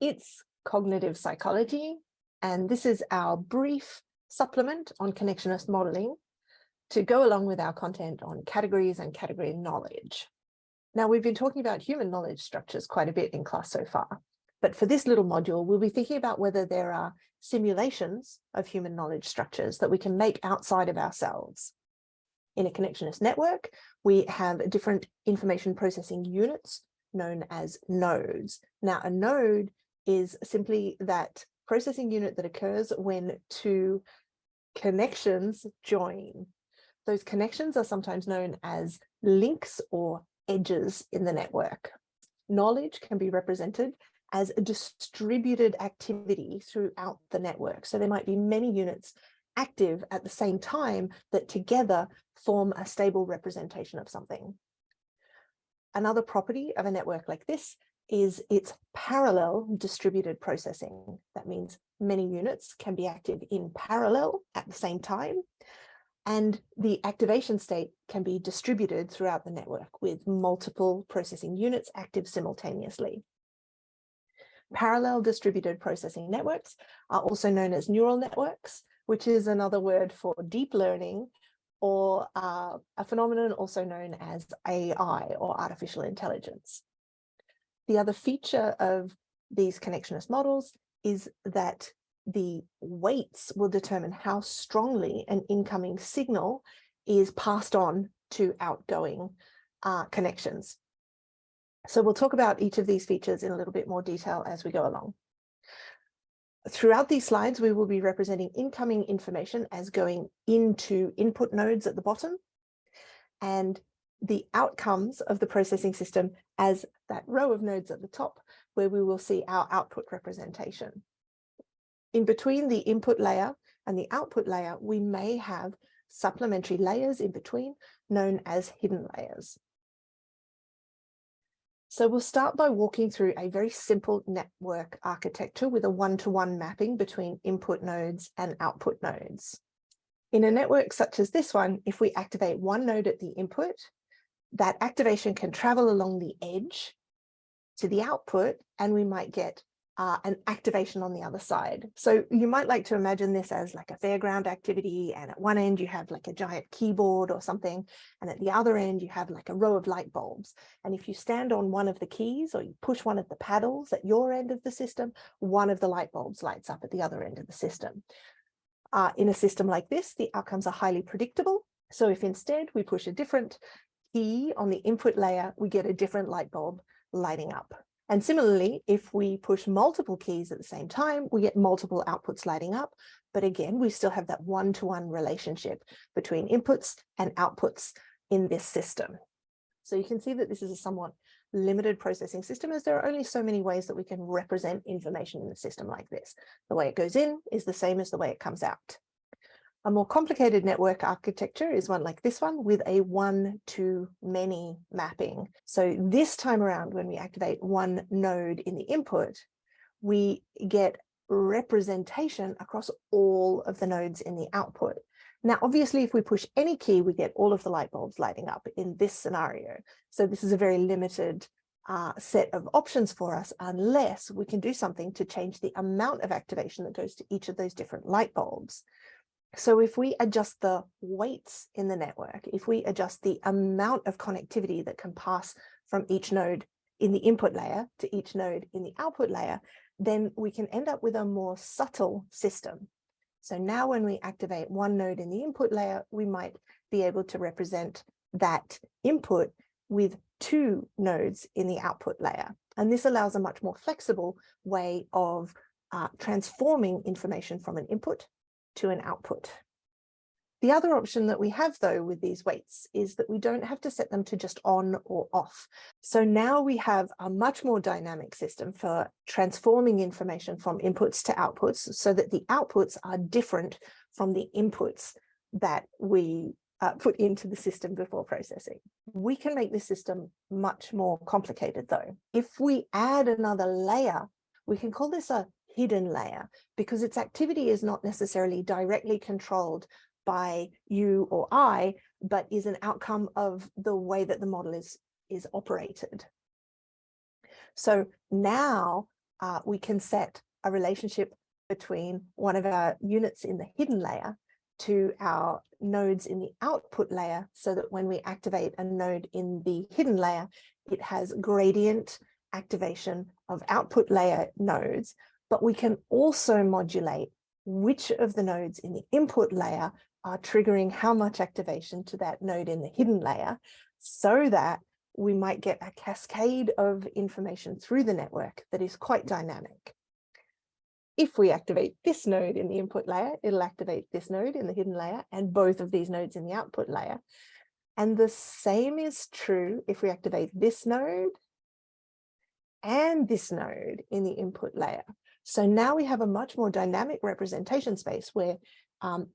It's cognitive psychology, and this is our brief supplement on connectionist modeling to go along with our content on categories and category knowledge. Now, we've been talking about human knowledge structures quite a bit in class so far, but for this little module, we'll be thinking about whether there are simulations of human knowledge structures that we can make outside of ourselves. In a connectionist network, we have different information processing units known as nodes. Now, a node is simply that processing unit that occurs when two connections join. Those connections are sometimes known as links or edges in the network. Knowledge can be represented as a distributed activity throughout the network. So there might be many units active at the same time that together form a stable representation of something. Another property of a network like this is its parallel distributed processing. That means many units can be active in parallel at the same time. And the activation state can be distributed throughout the network with multiple processing units active simultaneously. Parallel distributed processing networks are also known as neural networks, which is another word for deep learning or uh, a phenomenon also known as AI or artificial intelligence. The other feature of these connectionist models is that the weights will determine how strongly an incoming signal is passed on to outgoing uh, connections. So we'll talk about each of these features in a little bit more detail as we go along. Throughout these slides, we will be representing incoming information as going into input nodes at the bottom and the outcomes of the processing system as that row of nodes at the top, where we will see our output representation. In between the input layer and the output layer, we may have supplementary layers in between known as hidden layers. So we'll start by walking through a very simple network architecture with a one-to-one -one mapping between input nodes and output nodes. In a network such as this one, if we activate one node at the input, that activation can travel along the edge to the output and we might get uh, an activation on the other side. So you might like to imagine this as like a fairground activity and at one end you have like a giant keyboard or something and at the other end you have like a row of light bulbs. And if you stand on one of the keys or you push one of the paddles at your end of the system, one of the light bulbs lights up at the other end of the system. Uh, in a system like this, the outcomes are highly predictable. So if instead we push a different key on the input layer, we get a different light bulb lighting up. And similarly, if we push multiple keys at the same time, we get multiple outputs lighting up. But again, we still have that one-to-one -one relationship between inputs and outputs in this system. So you can see that this is a somewhat limited processing system as there are only so many ways that we can represent information in a system like this. The way it goes in is the same as the way it comes out. A more complicated network architecture is one like this one with a one to many mapping. So this time around, when we activate one node in the input, we get representation across all of the nodes in the output. Now, obviously, if we push any key, we get all of the light bulbs lighting up in this scenario. So this is a very limited uh, set of options for us unless we can do something to change the amount of activation that goes to each of those different light bulbs. So if we adjust the weights in the network, if we adjust the amount of connectivity that can pass from each node in the input layer to each node in the output layer, then we can end up with a more subtle system. So now when we activate one node in the input layer, we might be able to represent that input with two nodes in the output layer. And this allows a much more flexible way of uh, transforming information from an input to an output. The other option that we have though with these weights is that we don't have to set them to just on or off. So now we have a much more dynamic system for transforming information from inputs to outputs so that the outputs are different from the inputs that we uh, put into the system before processing. We can make this system much more complicated though. If we add another layer, we can call this a hidden layer because its activity is not necessarily directly controlled by you or I, but is an outcome of the way that the model is, is operated. So now uh, we can set a relationship between one of our units in the hidden layer to our nodes in the output layer so that when we activate a node in the hidden layer, it has gradient activation of output layer nodes, but we can also modulate which of the nodes in the input layer are triggering how much activation to that node in the hidden layer so that we might get a cascade of information through the network that is quite dynamic. If we activate this node in the input layer, it'll activate this node in the hidden layer and both of these nodes in the output layer. And the same is true if we activate this node and this node in the input layer. So now we have a much more dynamic representation space where um,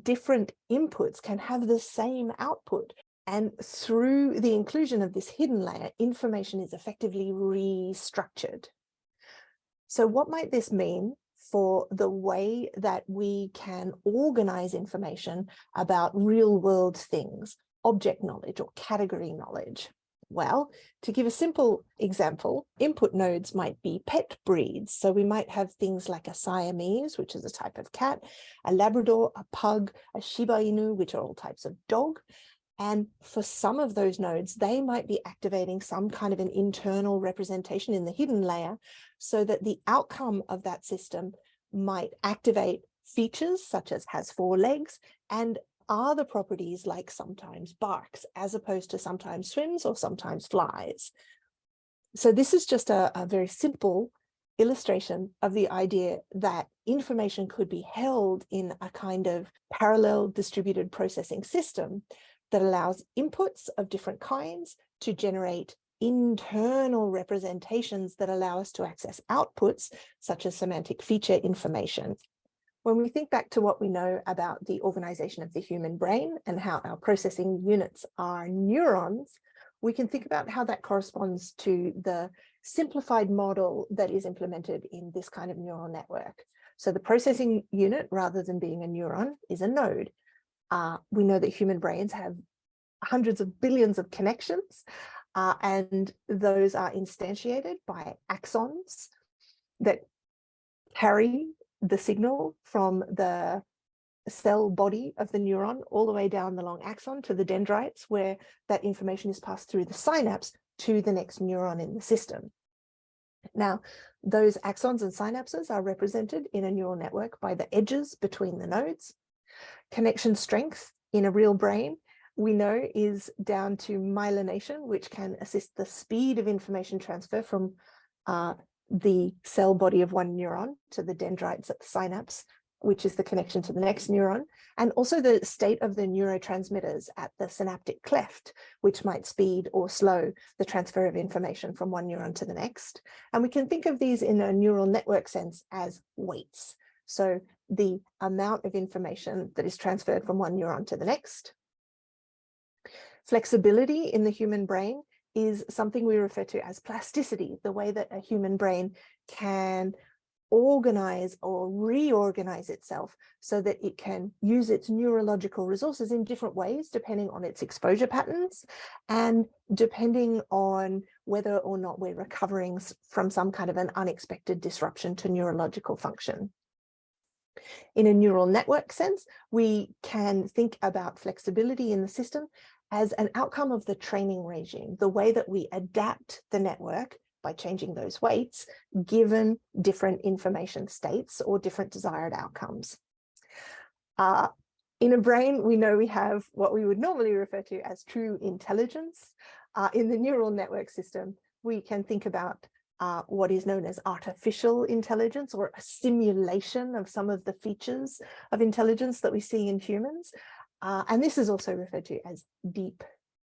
different inputs can have the same output. And through the inclusion of this hidden layer, information is effectively restructured. So what might this mean for the way that we can organize information about real world things, object knowledge or category knowledge? Well, to give a simple example, input nodes might be pet breeds. So we might have things like a Siamese, which is a type of cat, a Labrador, a pug, a Shiba Inu, which are all types of dog. And for some of those nodes, they might be activating some kind of an internal representation in the hidden layer so that the outcome of that system might activate features such as has four legs and are the properties like sometimes barks as opposed to sometimes swims or sometimes flies. So this is just a, a very simple illustration of the idea that information could be held in a kind of parallel distributed processing system that allows inputs of different kinds to generate internal representations that allow us to access outputs such as semantic feature information. When we think back to what we know about the organization of the human brain and how our processing units are neurons, we can think about how that corresponds to the simplified model that is implemented in this kind of neural network. So the processing unit, rather than being a neuron, is a node. Uh, we know that human brains have hundreds of billions of connections, uh, and those are instantiated by axons that carry the signal from the cell body of the neuron all the way down the long axon to the dendrites where that information is passed through the synapse to the next neuron in the system. Now, those axons and synapses are represented in a neural network by the edges between the nodes. Connection strength in a real brain we know is down to myelination, which can assist the speed of information transfer from uh, the cell body of one neuron to the dendrites at the synapse, which is the connection to the next neuron, and also the state of the neurotransmitters at the synaptic cleft, which might speed or slow the transfer of information from one neuron to the next. And we can think of these in a neural network sense as weights. So the amount of information that is transferred from one neuron to the next. Flexibility in the human brain is something we refer to as plasticity, the way that a human brain can organize or reorganize itself so that it can use its neurological resources in different ways depending on its exposure patterns and depending on whether or not we're recovering from some kind of an unexpected disruption to neurological function. In a neural network sense, we can think about flexibility in the system as an outcome of the training regime, the way that we adapt the network by changing those weights, given different information states or different desired outcomes. Uh, in a brain, we know we have what we would normally refer to as true intelligence. Uh, in the neural network system, we can think about uh, what is known as artificial intelligence or a simulation of some of the features of intelligence that we see in humans. Uh, and this is also referred to as deep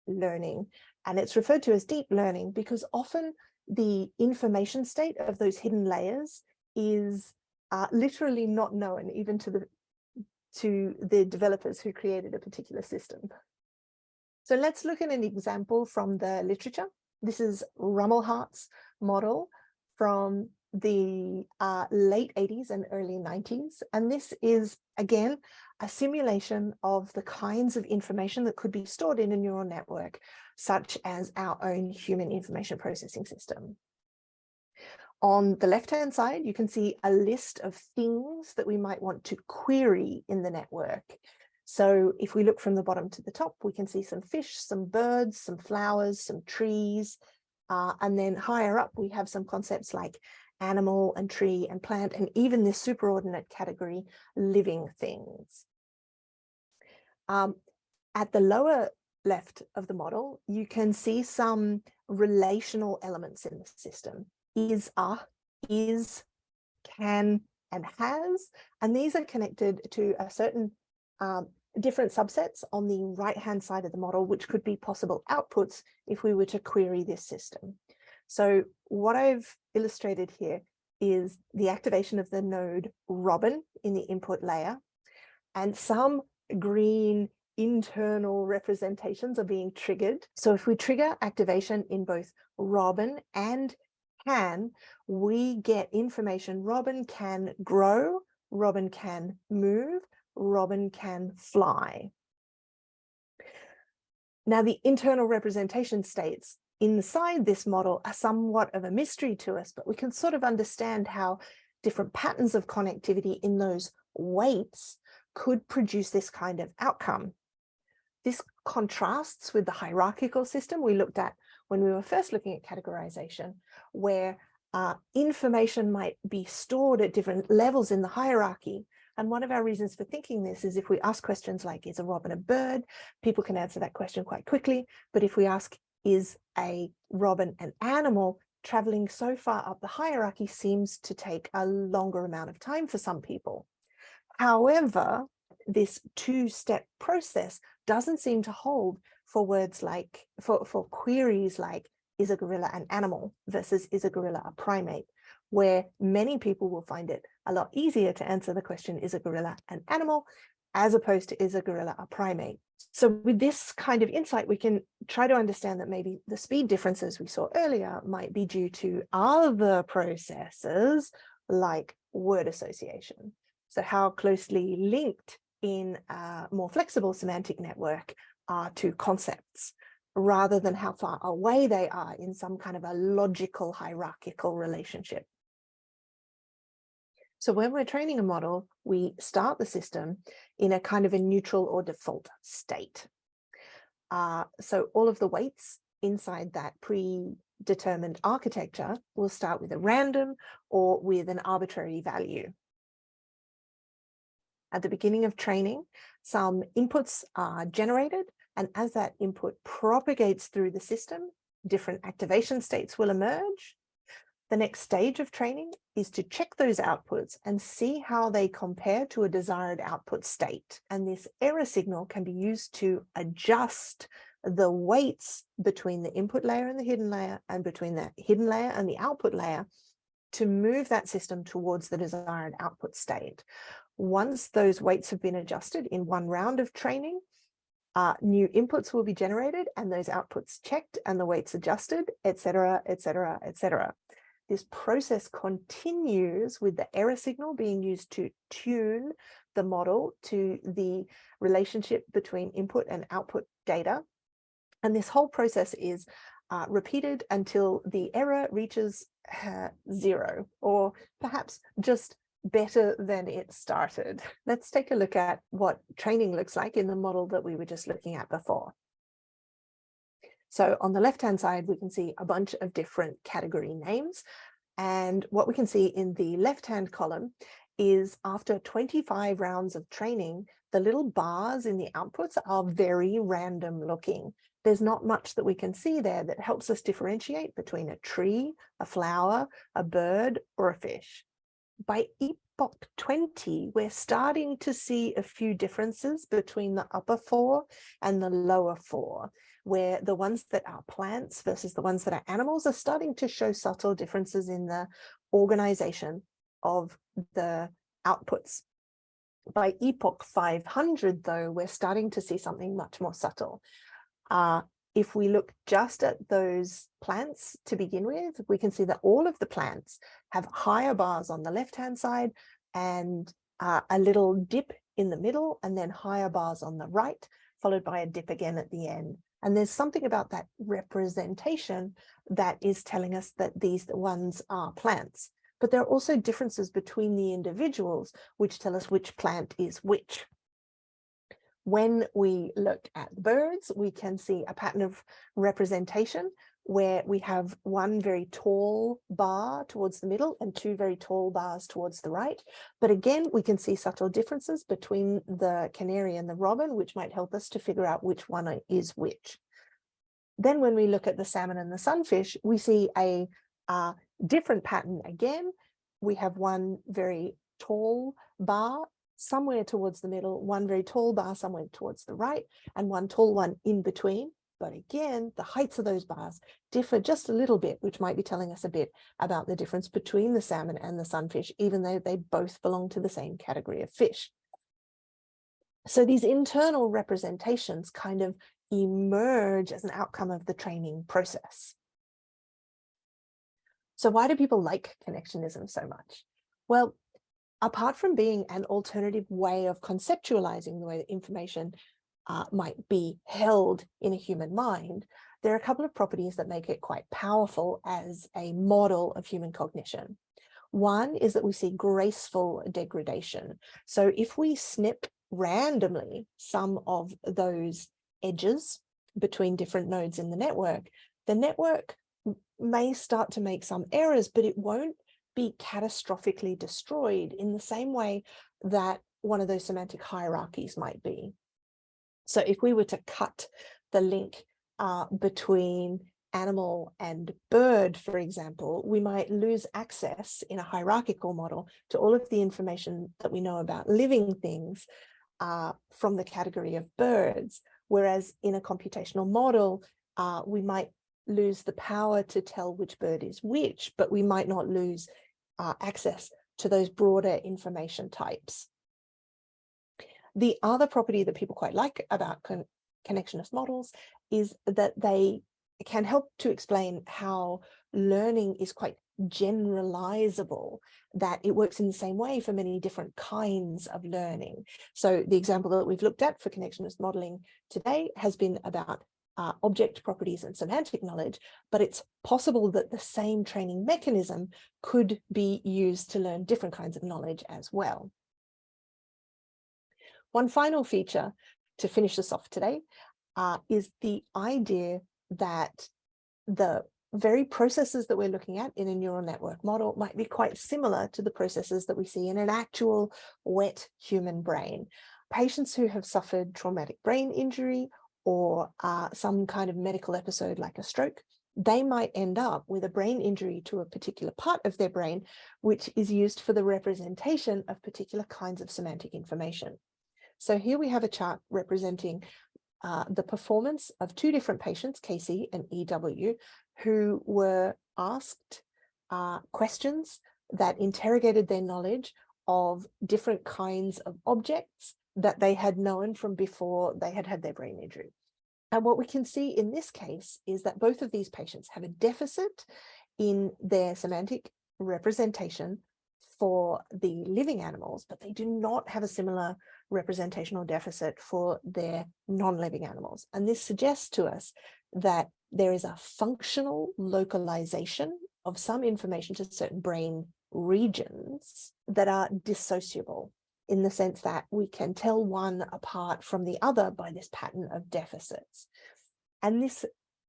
learning. And it's referred to as deep learning because often the information state of those hidden layers is uh, literally not known even to the to the developers who created a particular system. So let's look at an example from the literature. This is Rumelhart's model from the uh, late 80s and early 90s. And this is, again, a simulation of the kinds of information that could be stored in a neural network, such as our own human information processing system. On the left-hand side, you can see a list of things that we might want to query in the network. So if we look from the bottom to the top, we can see some fish, some birds, some flowers, some trees. Uh, and then higher up, we have some concepts like animal and tree and plant, and even this superordinate category, living things. Um, at the lower left of the model, you can see some relational elements in the system. Is, are, is, can, and has, and these are connected to a certain um, different subsets on the right-hand side of the model, which could be possible outputs if we were to query this system. So what I've illustrated here is the activation of the node Robin in the input layer, and some green internal representations are being triggered. So if we trigger activation in both Robin and can, we get information Robin can grow, Robin can move, Robin can fly. Now the internal representation states inside this model are somewhat of a mystery to us, but we can sort of understand how different patterns of connectivity in those weights could produce this kind of outcome. This contrasts with the hierarchical system we looked at when we were first looking at categorization, where uh, information might be stored at different levels in the hierarchy. And one of our reasons for thinking this is if we ask questions like, is a robin a bird? People can answer that question quite quickly. But if we ask, is a robin an animal? Traveling so far up the hierarchy seems to take a longer amount of time for some people. However, this two-step process doesn't seem to hold for words like, for, for queries like, is a gorilla an animal versus is a gorilla a primate, where many people will find it a lot easier to answer the question, is a gorilla an animal, as opposed to is a gorilla a primate. So with this kind of insight, we can try to understand that maybe the speed differences we saw earlier might be due to other processes like word association. So how closely linked in a more flexible semantic network are two concepts rather than how far away they are in some kind of a logical hierarchical relationship. So when we're training a model, we start the system in a kind of a neutral or default state. Uh, so all of the weights inside that predetermined architecture will start with a random or with an arbitrary value. At the beginning of training, some inputs are generated, and as that input propagates through the system, different activation states will emerge. The next stage of training is to check those outputs and see how they compare to a desired output state. And this error signal can be used to adjust the weights between the input layer and the hidden layer and between the hidden layer and the output layer to move that system towards the desired output state. Once those weights have been adjusted in one round of training, uh, new inputs will be generated and those outputs checked and the weights adjusted, etc., etc., etc. This process continues with the error signal being used to tune the model to the relationship between input and output data. And this whole process is uh, repeated until the error reaches uh, zero, or perhaps just better than it started. Let's take a look at what training looks like in the model that we were just looking at before. So on the left-hand side, we can see a bunch of different category names. And what we can see in the left-hand column is after 25 rounds of training, the little bars in the outputs are very random looking. There's not much that we can see there that helps us differentiate between a tree, a flower, a bird, or a fish by epoch 20, we're starting to see a few differences between the upper four and the lower four, where the ones that are plants versus the ones that are animals are starting to show subtle differences in the organization of the outputs. By epoch 500, though, we're starting to see something much more subtle. Uh, if we look just at those plants to begin with, we can see that all of the plants have higher bars on the left-hand side and uh, a little dip in the middle and then higher bars on the right, followed by a dip again at the end. And there's something about that representation that is telling us that these ones are plants. But there are also differences between the individuals, which tell us which plant is which. When we look at birds, we can see a pattern of representation where we have one very tall bar towards the middle and two very tall bars towards the right. But again, we can see subtle differences between the canary and the robin, which might help us to figure out which one is which. Then when we look at the salmon and the sunfish, we see a different pattern again. We have one very tall bar somewhere towards the middle, one very tall bar somewhere towards the right, and one tall one in between. But again, the heights of those bars differ just a little bit, which might be telling us a bit about the difference between the salmon and the sunfish, even though they both belong to the same category of fish. So these internal representations kind of emerge as an outcome of the training process. So why do people like connectionism so much? Well, apart from being an alternative way of conceptualizing the way that information uh, might be held in a human mind, there are a couple of properties that make it quite powerful as a model of human cognition. One is that we see graceful degradation. So if we snip randomly some of those edges between different nodes in the network, the network may start to make some errors, but it won't be catastrophically destroyed in the same way that one of those semantic hierarchies might be. So if we were to cut the link uh, between animal and bird, for example, we might lose access in a hierarchical model to all of the information that we know about living things uh, from the category of birds. Whereas in a computational model, uh, we might lose the power to tell which bird is which, but we might not lose uh, access to those broader information types. The other property that people quite like about con connectionist models is that they can help to explain how learning is quite generalizable, that it works in the same way for many different kinds of learning. So the example that we've looked at for connectionist modeling today has been about uh, object properties and semantic knowledge, but it's possible that the same training mechanism could be used to learn different kinds of knowledge as well. One final feature to finish this off today uh, is the idea that the very processes that we're looking at in a neural network model might be quite similar to the processes that we see in an actual wet human brain. Patients who have suffered traumatic brain injury or uh, some kind of medical episode like a stroke, they might end up with a brain injury to a particular part of their brain, which is used for the representation of particular kinds of semantic information. So here we have a chart representing uh, the performance of two different patients, Casey and EW, who were asked uh, questions that interrogated their knowledge of different kinds of objects that they had known from before they had had their brain injury. And what we can see in this case is that both of these patients have a deficit in their semantic representation for the living animals, but they do not have a similar representational deficit for their non-living animals. And this suggests to us that there is a functional localization of some information to certain brain regions that are dissociable in the sense that we can tell one apart from the other by this pattern of deficits. And this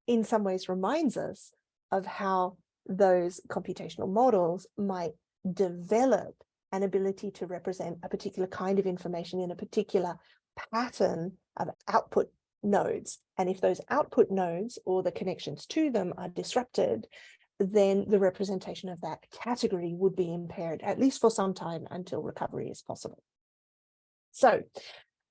in some ways reminds us of how those computational models might develop an ability to represent a particular kind of information in a particular pattern of output nodes. And if those output nodes or the connections to them are disrupted, then the representation of that category would be impaired, at least for some time until recovery is possible. So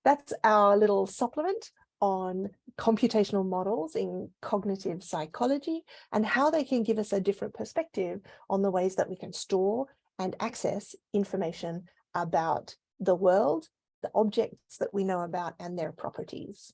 that's our little supplement on computational models in cognitive psychology and how they can give us a different perspective on the ways that we can store and access information about the world, the objects that we know about and their properties.